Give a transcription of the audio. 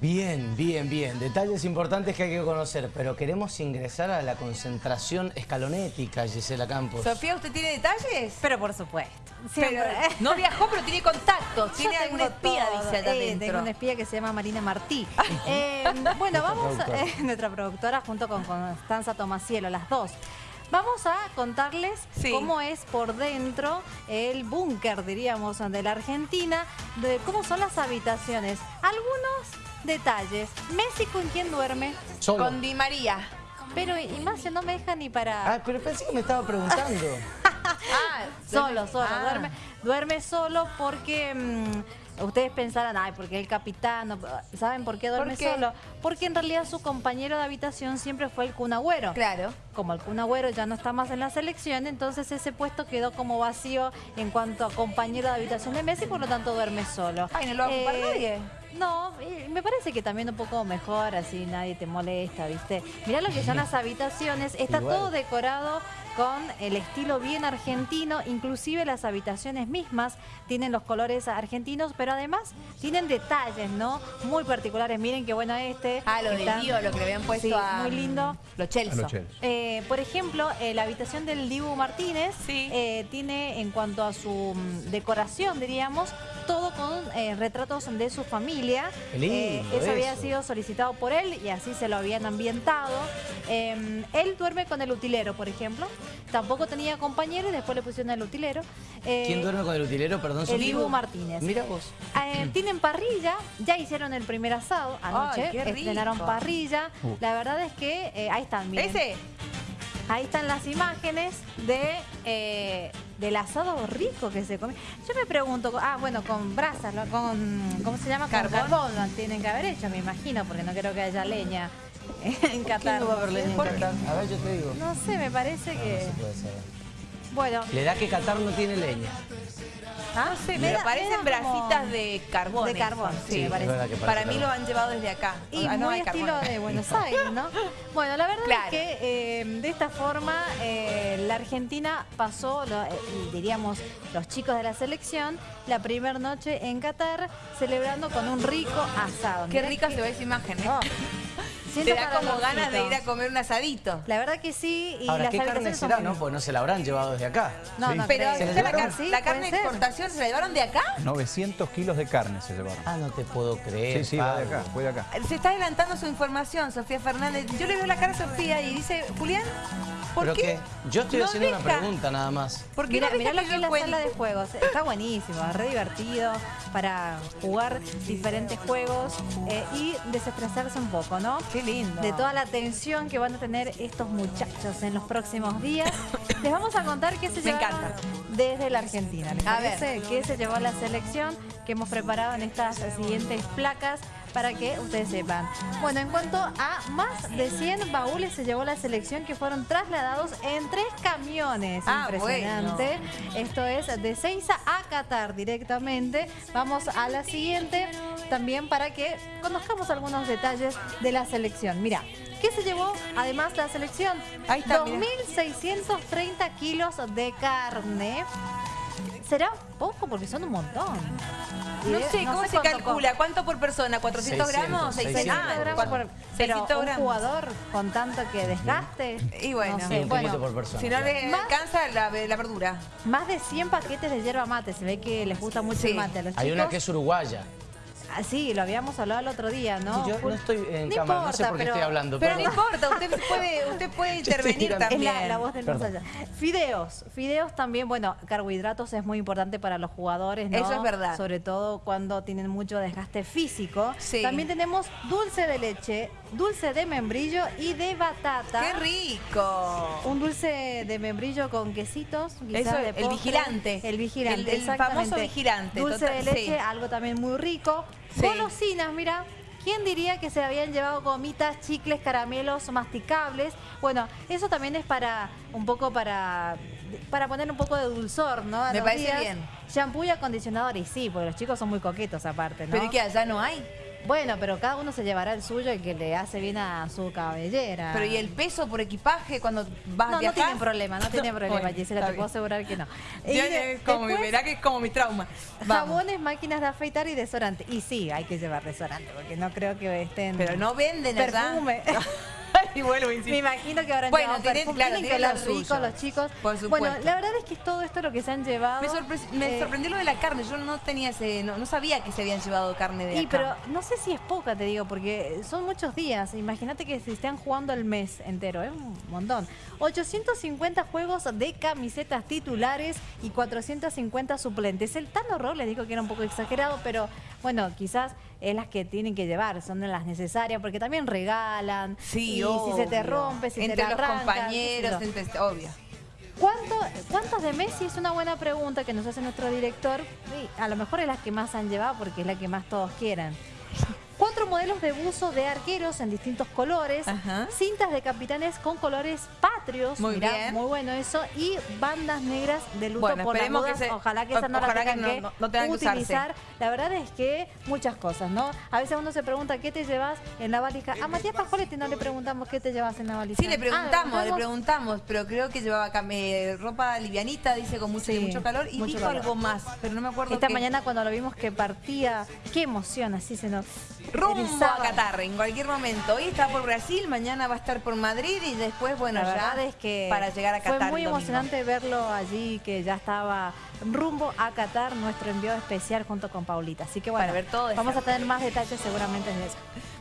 Bien, bien, bien. Detalles importantes que hay que conocer, pero queremos ingresar a la concentración escalonética, Gisela Campos. Sofía, ¿usted tiene detalles? Pero por supuesto. Pero, no viajó, pero tiene contactos. Tiene alguna espía, todo. dice allá Eh. Tengo una espía que se llama Marina Martí. Eh, bueno, vamos, productora. eh, nuestra productora junto con Constanza Tomasielo, las dos. Vamos a contarles Sí. cómo es por dentro el búnker, diríamos, de la Argentina, de cómo son las habitaciones. Algunos detalles. Messi con quién duerme, Solo. Con Di María. pero Ignacio no me deja ni para... Ah, pero pensé que me estaba preguntando. Ah, Solo, solo, Ah. duerme, duerme solo porque mm, ustedes pensarán, ay, porque el capitán, ¿saben por qué duerme ¿Por qué? solo? Porque en realidad su compañero de habitación siempre fue el Kun Agüero. Claro. Como el Kun Agüero ya no está más en la selección, entonces ese puesto quedó como vacío en cuanto a compañero de habitación de Messi, por lo tanto duerme solo. Ay, ¿no lo va a ocupar nadie? No, me parece que también un poco mejor, así nadie te molesta, ¿viste? Mirá lo que son las habitaciones, está Igual. todo decorado con el estilo bien argentino, inclusive las habitaciones mismas tienen los colores argentinos, pero además tienen detalles, ¿no? Muy particulares, miren qué bueno este. Ah, lo Está- del lío, lo que le habían puesto Sí, a... muy lindo. Los Chelsea. Eh, por ejemplo, eh, la habitación del Dibu Martínez Sí. eh, tiene en cuanto a su mm, decoración, diríamos, todo con eh, retratos de su familia. Eh, eso, había eso. sido solicitado por él y así se lo habían ambientado. Eh, él duerme con el utilero, por ejemplo. Tampoco tenía compañero y después le pusieron el utilero. Eh, ¿Quién duerme con el utilero? Perdón, el. Dibu Martínez. Mira vos. Eh, tienen parrilla, ya hicieron el primer asado anoche, Ay, qué rico. estrenaron parrilla. Uh. La verdad es que eh, ahí están, miren. ¿Ese? Ahí están las imágenes de eh, del asado rico que se come. Yo me pregunto, ah, bueno, con brasas, con, ¿cómo se llama? Carbón. Con carbón lo tienen que haber hecho, me imagino, porque no creo que haya leña en ¿Quién Qatar. no va a haber leña en. Qatar? A ver, yo te digo. No sé, me parece No, que... no se puede saber. Bueno, Le da que Qatar no tiene leña. ¿Ah? No sé, Me parecen como- brasitas de carbón. De carbón, sí, Sí, me parece. Para mí lo han llevado desde acá. Y Ah, no muy hay estilo carbón. de Buenos Aires, ¿no? Bueno, la verdad Claro. es que eh, de esta forma eh, la Argentina pasó, lo- eh, diríamos, los chicos de la selección, la primera noche en Qatar, celebrando con un rico asado. Qué rica que- se ve esa imagen, ¿eh? Te siento da como ganas de ir a comer un asadito. La verdad que sí, y Ahora, las ¿qué carne será, no? Pues no se la habrán llevado desde acá. No, Sí. no Pero creo. ¿Se la ¿está la, llevaron? car- Sí, la carne de exportación se la llevaron de acá? 900 kilos de carne se llevaron. Ah, no te puedo creer. Sí, sí, va de acá, fue de acá. Se está adelantando su información, Sofía Fernández. Yo le veo la cara a Sofía y dice, Julián, ¿por ¿Pero qué? Yo estoy no haciendo una pregunta nada más. ¿Por qué Mira, no mira lo que es la sala de juegos. Está buenísimo, es re divertido para jugar diferentes juegos eh, y desestresarse un poco, ¿no? Qué lindo. De toda la tensión que van a tener estos muchachos en los próximos días. Les vamos a contar qué se Me llevaron encanta. desde la Argentina. ¿Les A parece? ¿Qué se llevó la selección que hemos preparado en estas siguientes placas? Para que ustedes sepan. Bueno, en cuanto a más de 100 baúles se llevó la selección que fueron trasladados en tres camiones. Ah, Impresionante. Esto es de Seiza a Qatar directamente. Vamos a la siguiente también para que conozcamos algunos detalles de la selección. Mira, ¿qué se llevó además la selección? Ahí está, mira. 2.630 kilos de carne. ¿Será poco? Porque son un montón. No sé, ¿cómo se cuánto calcula? ¿Cuánto por persona? ¿400 600, gramos? 600 Ah, gramos cua- por- pero 600 un gramos. jugador con tanto que desgaste. Y bueno, no sé, un bueno, poquito por persona. Si no le Más- alcanza la, la verdura. más de 100 paquetes de yerba mate. Se ve que les gusta mucho Sí. el mate a los Hay chicos. una que es uruguaya. Ah, sí, lo habíamos hablado el otro día, ¿no? Sí, yo no estoy en No cámara, no sé importa, por qué pero- estoy hablando. Pero no perdón. importa, usted puede, usted puede intervenir. Es también. la, la voz del más allá. Fideos. Fideos también, bueno, carbohidratos es muy importante para los jugadores, ¿no? Eso es verdad. Sobre todo cuando tienen mucho desgaste físico. Sí. También tenemos dulce de leche, dulce de membrillo y de batata. ¡Qué rico! Un dulce de membrillo con quesitos, quizás Eso, de el postre. vigilante. El vigilante, El- el exactamente. famoso vigilante, Dulce total, de leche, sí. algo también muy rico. Sí. Golosinas, mira. ¿Quién diría que se habían llevado gomitas, chicles, caramelos masticables? Bueno, eso también es para un poco para para poner un poco de dulzor, ¿no? A Me parece días. bien. Shampoo y acondicionador, y sí, porque los chicos son muy coquetos aparte, ¿no? ¿Pero y qué allá no hay? Bueno, pero cada uno se llevará el suyo y que le hace bien a su cabellera. Pero ¿y el peso por equipaje cuando vas a No, no viajar? tienen problema, no tienen problema, Gisela, te bien. puedo asegurar que no. Yo- de- como, después, verá que es como mi trauma. Vamos. Jabones, máquinas de afeitar y desodorante. Y sí, hay que llevar desodorante, porque no creo que estén... Pero no venden allá. Perfume. y vuelvo, insisto. Me imagino que habrán Bueno, tienen- perfume. claro, Tienen que lo rico los chicos. Por supuesto. Bueno, la verdad es que todo esto lo que se han llevado... Me, sorpre- me eh, sorprendió lo de la carne. Yo no tenía ese, no, no sabía que se habían llevado carne de Y acá. pero no sé si es poca, te digo, porque son muchos días. Imagínate que si están jugando el mes entero, es un montón. 850 juegos de camisetas titulares y 450 suplentes. El tan horror les dijo que era un poco exagerado, pero bueno, quizás es las que tienen que llevar, son de las necesarias, porque también regalan. Sí, y si se te rompe, si entre te la los arrancan, compañeros, entre, obvio. ¿Cuánto, ¿Cuántos de Messi? Es una buena pregunta que nos hace nuestro director. A lo mejor es la que más han llevado porque es la que más todos quieren. Modelos de buzo de arqueros en distintos colores, Ajá. cintas de capitanes con colores patrios, Muy mirá, bien. muy bueno eso, y bandas negras de luto Bueno, por las esperemos que se- ojalá que esas no las tengan que, no- no tengan que usarse. utilizar. La verdad es que muchas cosas, ¿no? A veces uno se pregunta qué te llevas en la valija. A Matías Pascualetti no le preguntamos qué te llevas en la valija. Sí, le Ah, preguntamos, le preguntamos. pero creo que llevaba eh, ropa livianita, dice, con mucho, Sí, mucho calor, y mucho dijo calor. algo más, pero no me acuerdo Esta mañana cuando lo vimos que partía, qué emoción, así se nos Rumbo a Qatar, en cualquier momento. Hoy está por Brasil, mañana va a estar por Madrid y después, bueno, La ya es que para llegar a Qatar. fue muy emocionante verlo allí, que ya estaba rumbo a Qatar, nuestro envío especial junto con Paulita. Así que bueno, ver todo vamos a tener más detalles seguramente de eso.